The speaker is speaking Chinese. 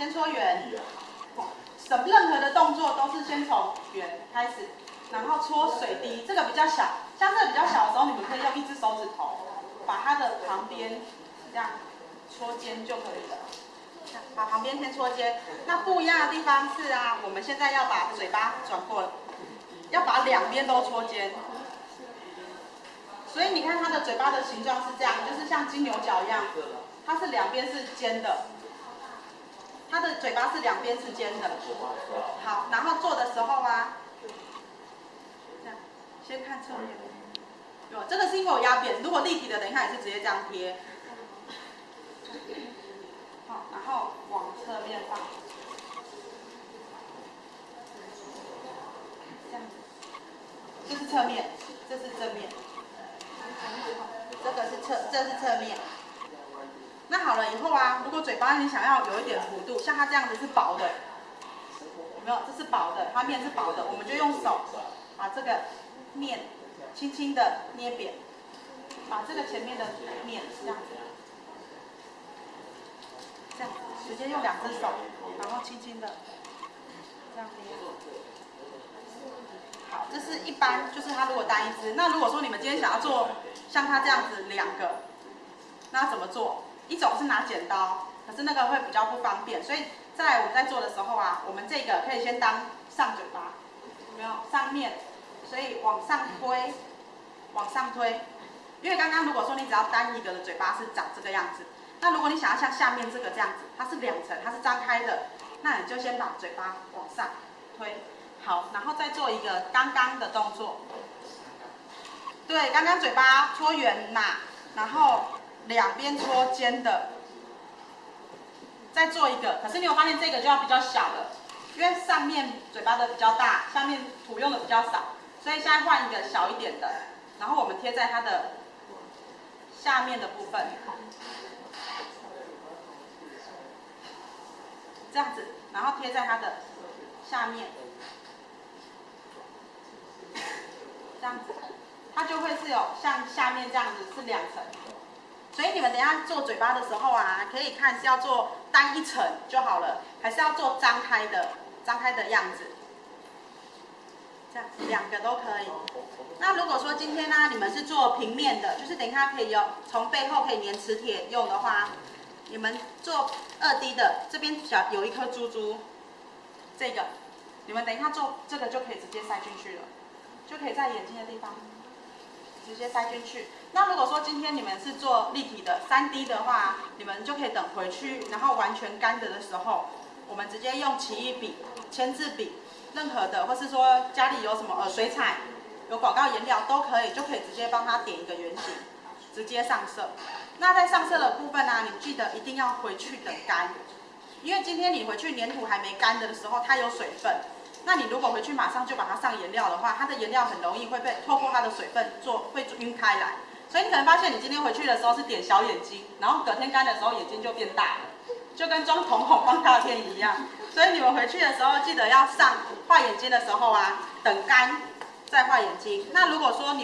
先搓圆，什任何的动作都是先从圆开始，然后搓水滴，这个比较小，像这个比较小的时候，你们可以用一只手指头把它的旁边这样搓尖就可以了。把旁边先搓尖，那不一样的地方是啊，我们现在要把嘴巴转过，要把两边都搓尖。所以你看它的嘴巴的形状是这样，就是像金牛角一样，它是两边是尖的，它的嘴巴是两边是尖的。好，然后做的时候啊，这样，先看侧面。有，这个是因为我压扁，如果立体的，等一下也是直接这样贴。好，然后往侧面放，这样，这是侧面，这是正面。这个是侧，这是侧面。那好了以后啊，如果嘴巴你想要有一点弧度，像它这样子是薄的，没有？这是薄的，它面是薄的，我们就用手把这个面轻轻的捏扁，把这个前面的面这样子，这样直接用两只手，然后轻轻的这样捏。好，这是一般，就是它如果单一只。那如果说你们今天想要做像它这样子两个，那怎么做？一种是拿剪刀，可是那个会比较不方便。所以在我们在做的时候啊，我们这个可以先当上嘴巴，有没有？上面，所以往上推，往上推。因为刚刚如果说你只要单一个的嘴巴是长这个样子，那如果你想要像下面这个这样子，它是两层，它是张开的，那你就先把嘴巴往上推。好，然后再做一个刚刚的动作。对，刚刚嘴巴搓圆呐，然后两边搓尖的。再做一个，可是你有发现这个就要比较小了，因为上面嘴巴的比较大，下面土用的比较少，所以现在换一个小一点的，然后我们贴在它的下面的部分，这样子，然后贴在它的下面。这样子，它就会是有像下面这样子是两层，所以你们等下做嘴巴的时候啊，可以看是要做单一层就好了，还是要做张开的，张开的样子，这样两个都可以。那如果说今天呢，你们是做平面的，就是等一下可以有从背后可以粘磁铁用的话，你们做二 D 的，这边小有一颗珠珠，这个，你们等一下做这个就可以直接塞进去了。就可以在眼睛的地方直接塞进去。那如果说今天你们是做立体的三 D 的话，你们就可以等回去，然后完全干的的时候，我们直接用奇异笔、签字笔，任何的，或是说家里有什么呃水彩、有广告颜料都可以，就可以直接帮他点一个圆形，直接上色。那在上色的部分呢，你记得一定要回去等干，因为今天你回去粘土还没干的时候，它有水分。那你如果回去马上就把它上颜料的话，它的颜料很容易会被透过它的水分做会晕开来，所以你可能发现你今天回去的时候是点小眼睛，然后隔天干的时候眼睛就变大了，就跟装瞳孔放大片一样。所以你们回去的时候记得要上画眼睛的时候啊，等干再画眼睛。那如果说你